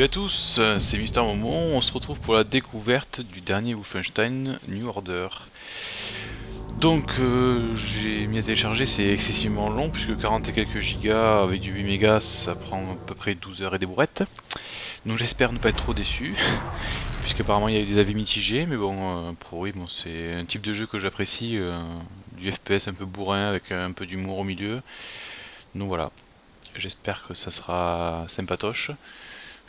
Salut à tous, c'est Mister Momo, on se retrouve pour la découverte du dernier Wolfenstein New Order. Donc euh, j'ai mis à télécharger, c'est excessivement long puisque 40 et quelques gigas avec du 8 mégas ça prend à peu près 12 heures et des bourrettes. Donc j'espère ne pas être trop déçu, puisqu'apparemment il y a eu des avis mitigés, mais bon, euh, pour oui, c'est un type de jeu que j'apprécie, euh, du FPS un peu bourrin avec un peu d'humour au milieu. Donc voilà, j'espère que ça sera sympatoche.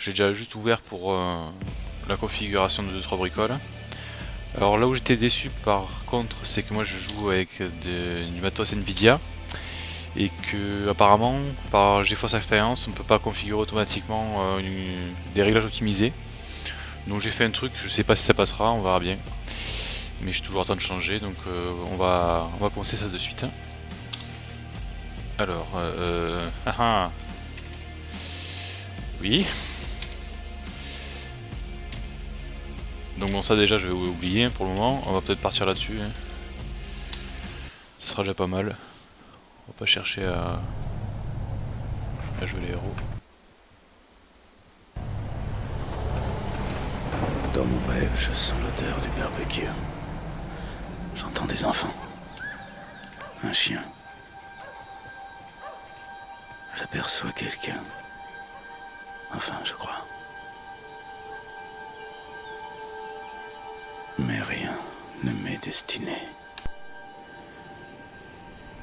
J'ai déjà juste ouvert pour euh, la configuration de 2-3 bricoles. Alors là où j'étais déçu par contre, c'est que moi je joue avec du matos Nvidia et que apparemment par GeForce Experience on peut pas configurer automatiquement euh, des réglages optimisés. Donc j'ai fait un truc, je sais pas si ça passera, on verra bien. Mais j'ai toujours en train de changer, donc euh, on, va, on va commencer ça de suite. Alors, euh, ah, ah. oui. Donc bon ça déjà je vais oublier pour le moment, on va peut-être partir là-dessus. Hein. Ce sera déjà pas mal. On va pas chercher à, à jouer les héros. Dans mon rêve, je sens l'odeur du barbecue. J'entends des enfants. Un chien. J'aperçois quelqu'un. Enfin, je crois.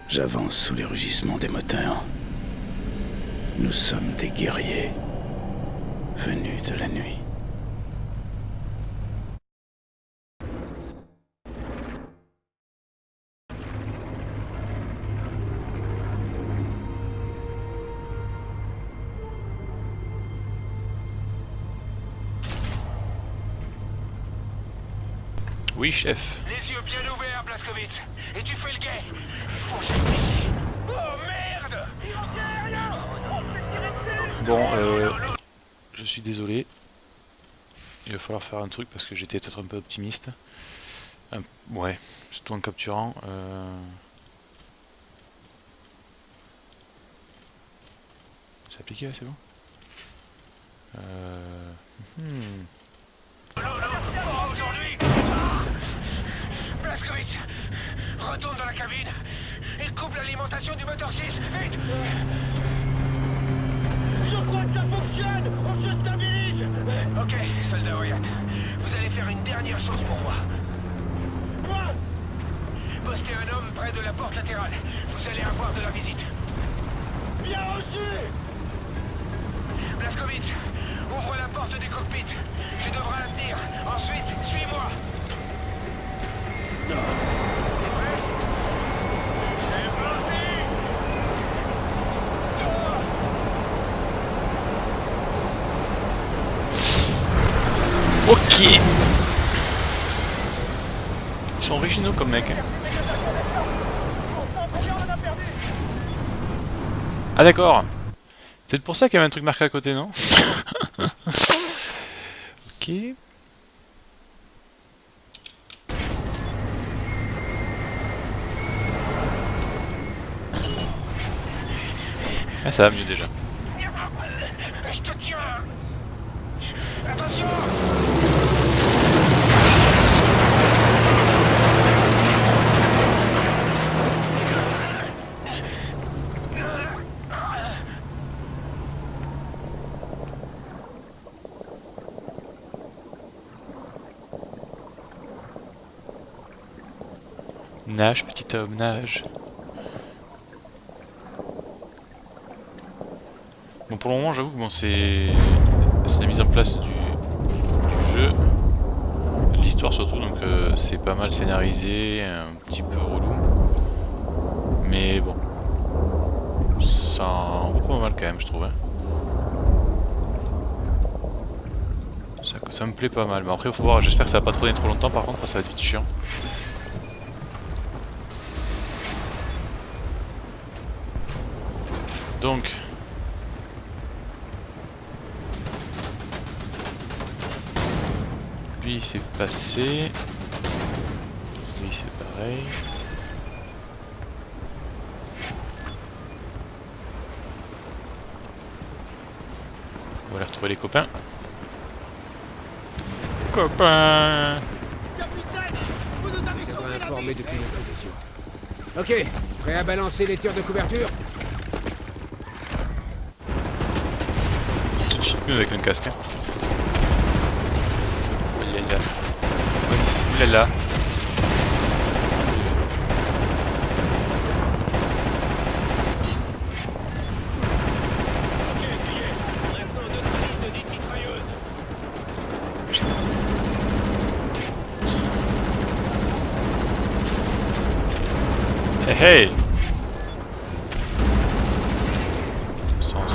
J'avance sous les rugissements des moteurs. Nous sommes des guerriers venus de la nuit. Oui, chef. Les yeux bien ouverts, Blaskowitz. Et tu fais le guet. Oh merde Bon, euh, je suis désolé. Il va falloir faire un truc parce que j'étais peut-être un peu optimiste. Ouais, surtout en capturant. Euh... C'est appliqué là, c'est bon euh... Hmm. Blaskowitz Retourne dans la et coupe l'alimentation du moteur 6, vite Je crois que ça fonctionne On se stabilise Ok, soldat Wyatt. Vous allez faire une dernière chose pour moi. Postez un homme près de la porte latérale. Vous allez avoir de la visite. Bien reçu Blaskowitz, ouvre la porte du cockpit. Tu devras la. Ensuite, suis-moi. T'es prêt C'est parti Ils sont originaux comme mec. hein. Ah d'accord C'est pour ça qu'il y avait un truc marqué à côté, non? Ok. Ah ça va mieux déjà. Je te tiens Attention Nage petit homme, nage. Bon pour le moment j'avoue que bon, c'est la mise en place du, jeu, l'histoire surtout, donc euh, c'est pas mal scénarisé, un petit peu relou. Mais bon, ça en vaut pas mal quand même je trouve. hein. Ça, ça me plaît pas mal, mais après faut voir, j'espère que ça va pas tourner trop longtemps par contre, ça va être vite chiant. Donc, lui c'est passé, lui c'est pareil. On va aller retrouver les copains. Copains Nous avons informé depuis nos positions. Ok, prêt à balancer les tirs de couverture mieux avec un casque. Hein. Oulala. Oulala. Ok, Juillet. Maintenant, notre liste de 10 mitrailleuses. Hey hey Sens.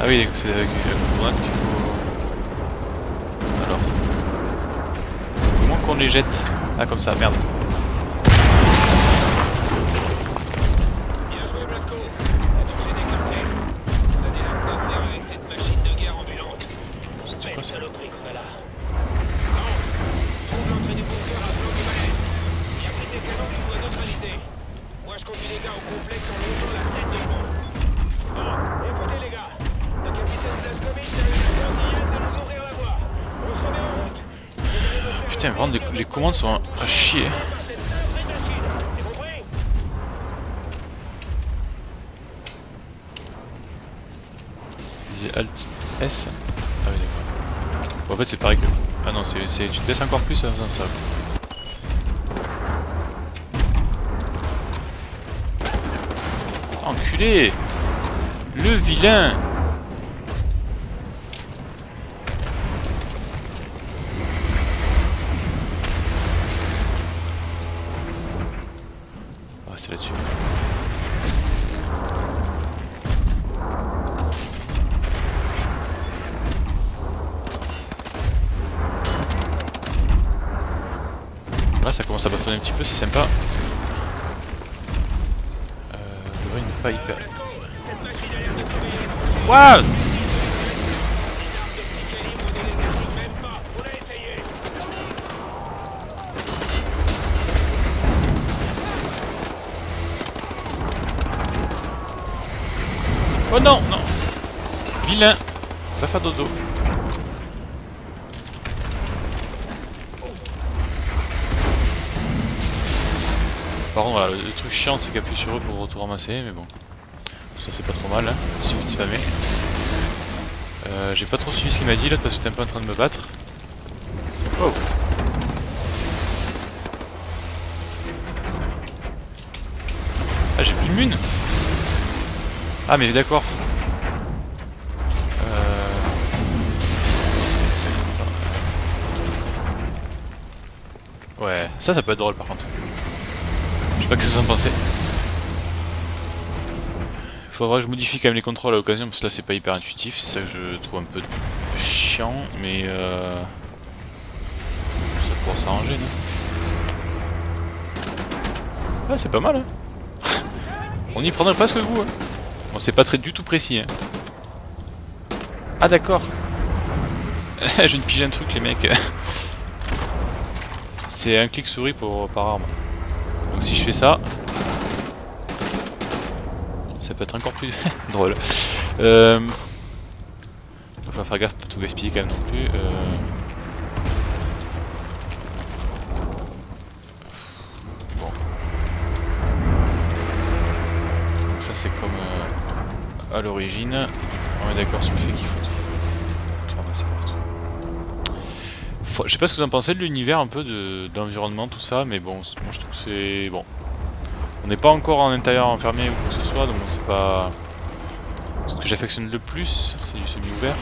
Ah oui, c'est avec une grenade qu'il faut... Alors... Comment qu'on les jette Ah comme ça, merde. Les, commandes sont à chier. Alt S. Ah oui d'accord. Bon, en fait c'est pareil que... Ah non, c'est tu te baisses encore plus en faisant ça. Enculé Le vilain bastonner un petit peu, c'est sympa. Euh, le il n'est pas hyper... Essayé. Oh non, non Vilain Va faire dodo. Par contre, voilà, le, truc chiant, c'est qu'appuyer sur eux pour tout ramasser, mais bon. Ça, c'est pas trop mal, hein. Il de spammer. Euh, J'ai pas trop suivi ce qu'il m'a dit là, parce que j'étais un peu en train de me battre. Oh Ah, j'ai plus de mune Ah, mais d'accord. Euh... Ouais, ça, ça peut être drôle par contre. Pensez. Faudra que je modifie quand même les contrôles à l'occasion parce que là c'est pas hyper intuitif, c'est ça que je trouve un peu chiant, mais euh... ça pourra s'arranger, non? Ouais, c'est pas mal, hein. On y prendrait presque goût, hein. Bon, c'est pas très du tout précis, hein. Ah d'accord. Je viens de piger un truc, les mecs. C'est un clic souris pour, par arme. Donc si je fais ça peut être encore plus drôle. Euh... Il va faire gaffe pas tout gaspiller quand même non plus. Euh... Bon. Donc ça c'est comme euh, à l'origine. On est d'accord sur le fait qu'il faut tout ramasser partout. Je sais pas ce que vous en pensez de l'univers un peu de, de l'environnement, tout ça, mais bon, moi je trouve que c'est bon. On n'est pas encore en intérieur enfermé ou quoi que ce soit, donc c'est pas... Ce que j'affectionne le plus, c'est du semi-ouvert.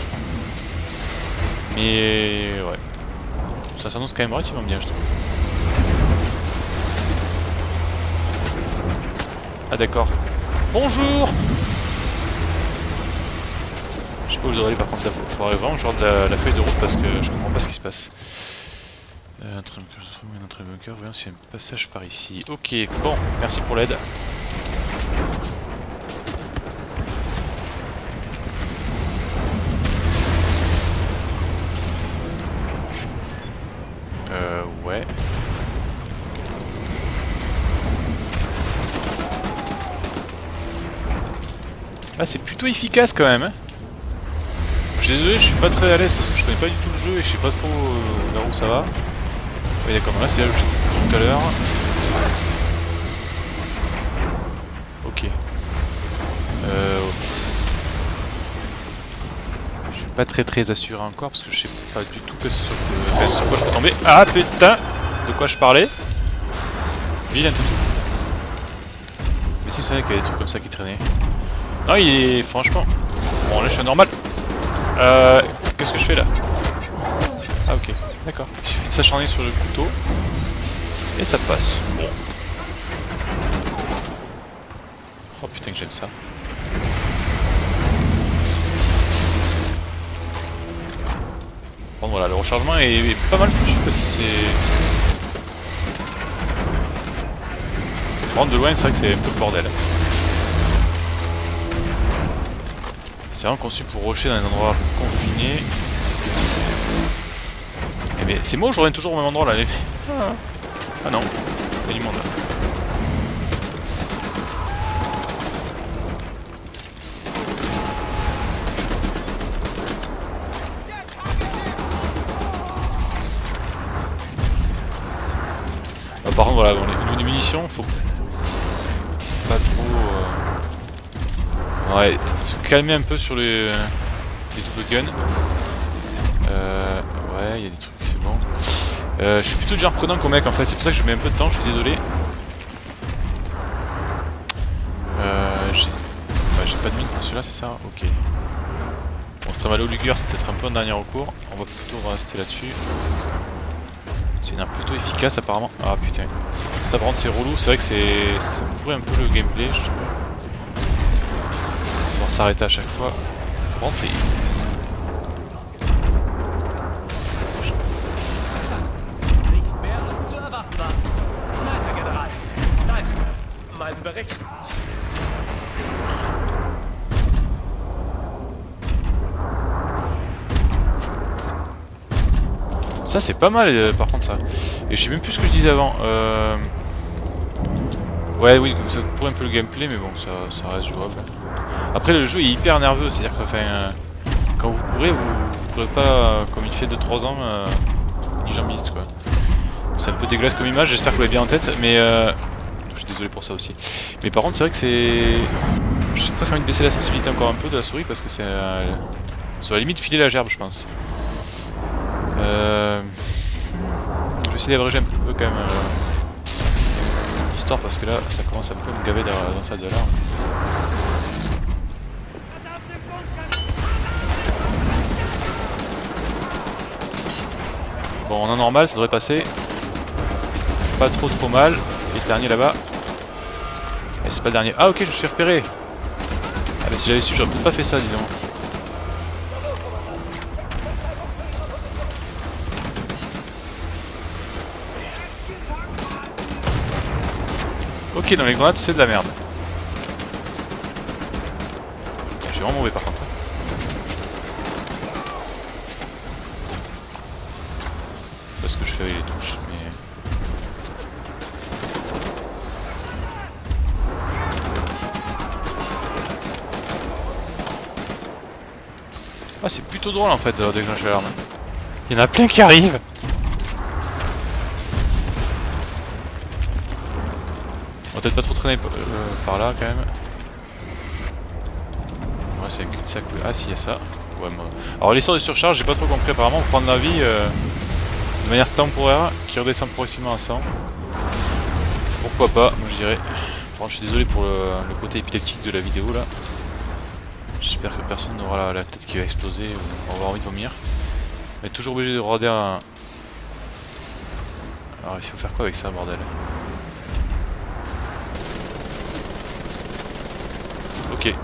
Mais ouais. Ça s'annonce quand même relativement bien, je trouve. Ah d'accord. Bonjour Je sais pas où dois aller par contre, faut, faudrait vraiment genre de la feuille de route parce que je comprends pas ce qui se passe. Entrée bunker, voyons s'il y a un passage par ici. Ok, bon, merci pour l'aide. Euh, ouais. Ah, c'est plutôt efficace quand même. Hein. Je suis désolé, je suis pas très à l'aise parce que je connais pas du tout le jeu et je sais pas trop euh, vers où ça va. Oui, d'accord, là c'est là où j'étais tout à l'heure. Ok. Euh, je suis pas très très assuré encore parce que je sais pas du tout sur, quoi je peux tomber. Ah putain De quoi je parlais? Vilain tout. Mais si vous savez qu'il y a des trucs comme ça qui traînaient. Non, il est franchement. Bon, là je suis normal. Euh. Qu'est-ce que je fais là? Ah, ok. D'accord. S'acharner sur le couteau. Et ça passe. Bon. Oh putain que j'aime ça. Bon voilà, le rechargement est pas mal foutu parce que c'est... Par de loin, c'est vrai que c'est un peu le bordel. C'est vraiment conçu pour rocher dans un endroit confiné. C'est moi ou je reviens toujours au même endroit là les... ah. ah non, il y a du monde là. Ah, par contre voilà, bon, les, au niveau des munitions, faut pas trop... Euh... Ouais, se calmer un peu sur les, les double guns. Euh, ouais, il y a des trucs. Euh, je suis plutôt déjà prenant qu'au mec en fait, c'est pour ça que je mets un peu de temps, je suis désolé. Euh, j'ai ouais, pas de mine pour celui-là, c'est ça? Ok. Bon, ce au Luger, c'est peut-être un peu un dernier recours. On va plutôt rester là-dessus. C'est une arme plutôt efficace apparemment. Ah putain. Ça par contre c'est relou, c'est vrai que c'est. ça pourrait un peu le gameplay, je sais pas. On va s'arrêter à chaque fois. Par Ça c'est pas mal euh, par contre ça. Et je sais même plus ce que je disais avant. Euh... Ouais oui, ça pourrait un peu le gameplay mais bon ça, ça reste jouable. Après le jeu est hyper nerveux, c'est-à-dire que euh, quand vous courez, vous, vous courez pas euh, comme il fait 2-3 ans, euh, ni jambiste quoi. C'est un peu dégueulasse comme image, j'espère que vous l'avez bien en tête, mais je suis désolé pour ça aussi. Mais par contre c'est vrai que c'est... J'ai presque envie de baisser la sensibilité encore un peu de la souris parce que c'est sur la limite filer la gerbe je pense. Euh... Je vais essayer d'abréger un peu quand même euh... l'histoire parce que là ça commence un peu à me gaver dans ça de là. Bon en normal ça devrait passer pas trop trop mal. Et le dernier là-bas. Et c'est pas le dernier. Ah ok je me suis repéré Ah si j'avais su j'aurais peut-être pas fait ça disons. Ok, dans les grenades, c'est de la merde. Suis vraiment mauvais par contre. Parce que je fais les touches, mais... Ah, c'est plutôt drôle en fait de déclencher l'arme. Il y en a plein qui arrivent peut-être pas trop traîner euh, par là quand même. Ouais, c'est un cul-de-sac. Ah, si, y a ça. Ouais, moi... Alors, l'histoire de surcharge, j'ai pas trop compris. Apparemment, pour prendre la vie euh, de manière temporaire qui redescend progressivement à 100. Pourquoi pas, moi je dirais. Bon, je suis désolé pour le, côté épileptique de la vidéo là. J'espère que personne n'aura la, tête qui va exploser ou avoir envie de vomir. Mais toujours obligé de regarder un. Alors, il faut faire quoi avec ça, bordel Ok.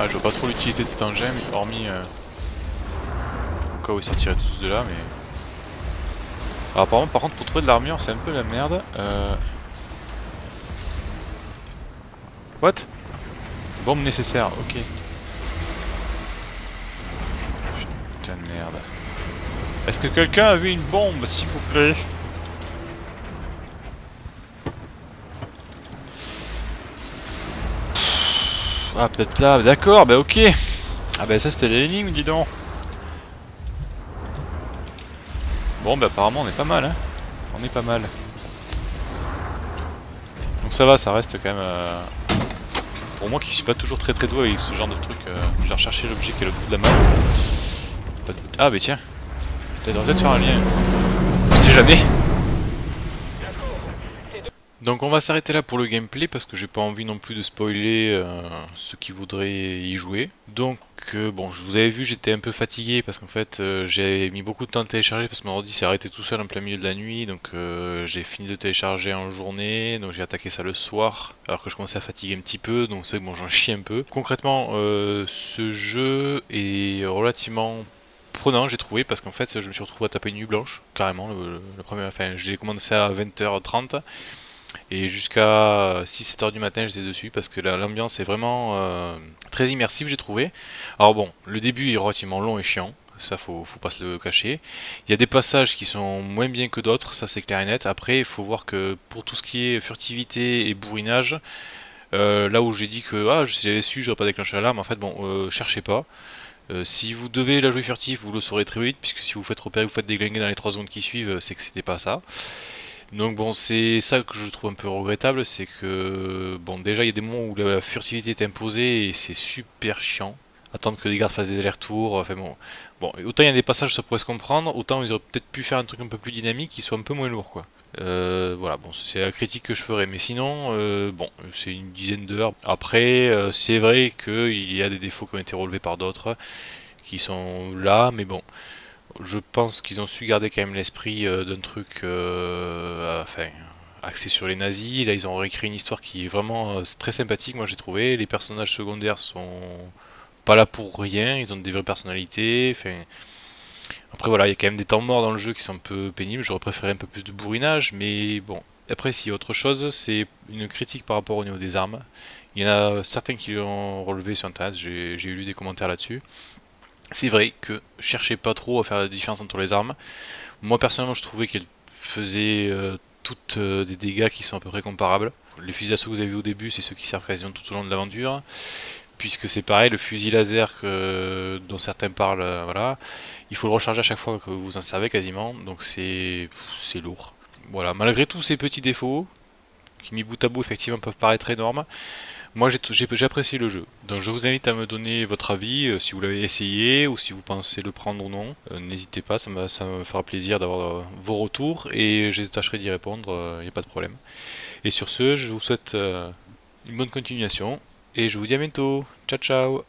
Ah, je vois pas trop l'utilité de cet engin, hormis... Euh, au cas où sortiraient tous de là, mais... Alors apparemment, par contre, pour trouver de l'armure, c'est un peu la merde. Euh... What? Bombe nécessaire, ok. Putain de merde. Est-ce que quelqu'un a vu une bombe, s'il vous plaît? Ah, peut-être là, d'accord, bah ok Ah bah ça c'était l'énigme, dis donc Bon bah apparemment on est pas mal, hein On est pas mal. Donc ça va, ça reste quand même... Euh, pour moi qui suis pas toujours très très doué avec ce genre de truc, euh, j'ai recherché l'objet qui est le bout de la map. Ah bah tiens, peut-être peut-être faire un lien. On sait jamais donc on va s'arrêter là pour le gameplay parce que j'ai pas envie non plus de spoiler euh, ceux qui voudraient y jouer. Donc euh, bon, je vous avais vu, j'étais un peu fatigué parce qu'en fait euh, j'ai mis beaucoup de temps à télécharger parce que mon ordi s'est arrêté tout seul en plein milieu de la nuit. Donc j'ai fini de télécharger en journée, donc j'ai attaqué ça le soir alors que je commençais à fatiguer un petit peu, donc c'est que bon j'en chie un peu. Concrètement, ce jeu est relativement prenant j'ai trouvé parce qu'en fait je me suis retrouvé à taper une nuit blanche carrément le, le premier enfin j'ai commencé à 20h30 et jusqu'à 6-7 heures du matin j'étais dessus parce que l'ambiance est vraiment euh, très immersive j'ai trouvé. Alors bon, le début est relativement long et chiant, ça faut, faut pas se le cacher. Il y a des passages qui sont moins bien que d'autres, ça c'est clair et net. Après il faut voir que pour tout ce qui est furtivité et bourrinage, euh, là où j'ai dit que ah, si j'avais su j'aurais pas déclenché l'alarme, en fait bon, euh, cherchez pas. si vous devez la jouer furtif, vous le saurez très vite, puisque si vous faites repérer, vous faites déglinguer dans les 3 secondes qui suivent, c'est que c'était pas ça. Donc bon, c'est ça que je trouve un peu regrettable, c'est que bon déjà il y a des moments où la, furtivité est imposée et c'est super chiant. Attendre que les gardes fassent des allers-retours, enfin bon. Bon, autant il y a des passages ça pourrait se comprendre, autant ils auraient peut-être pu faire un truc un peu plus dynamique qui soit un peu moins lourd quoi. Euh, voilà, bon, c'est la critique que je ferais, mais sinon, euh, bon, c'est une dizaine d'heures. Après, euh, c'est vrai qu'il y a des défauts qui ont été relevés par d'autres, qui sont là, mais bon, je pense qu'ils ont su garder quand même l'esprit euh, d'un truc euh, axé sur les nazis. Là, ils ont réécrit une histoire qui est vraiment euh, très sympathique, moi j'ai trouvé. Les personnages secondaires sont pas là pour rien, ils ont des vraies personnalités. Après voilà, il y a quand même des temps morts dans le jeu qui sont un peu pénibles. J'aurais préféré un peu plus de bourrinage, mais bon. Après, si autre chose, c'est une critique par rapport au niveau des armes. Il y en a certains qui l'ont relevé sur internet, j'ai lu des commentaires là-dessus. C'est vrai que cherchez pas trop à faire la différence entre les armes. Moi personnellement je trouvais qu'elles faisaient euh, toutes euh, des dégâts qui sont à peu près comparables. Les fusils d'assaut que vous avez vu au début c'est ceux qui servent quasiment tout au long de l'aventure. Puisque c'est pareil, le fusil laser dont certains parlent, euh, il faut le recharger à chaque fois que vous en servez quasiment, donc c'est lourd. Voilà, malgré tous ces petits défauts, qui mis bout à bout effectivement peuvent paraître énormes, moi j'ai apprécié le jeu, donc je vous invite à me donner votre avis, euh, si vous l'avez essayé ou si vous pensez le prendre ou non. Euh, n'hésitez pas, ça, me fera plaisir d'avoir euh, vos retours et je tâcherai d'y répondre, il n'y a pas de problème. Et sur ce, je vous souhaite une bonne continuation et je vous dis à bientôt. Ciao ciao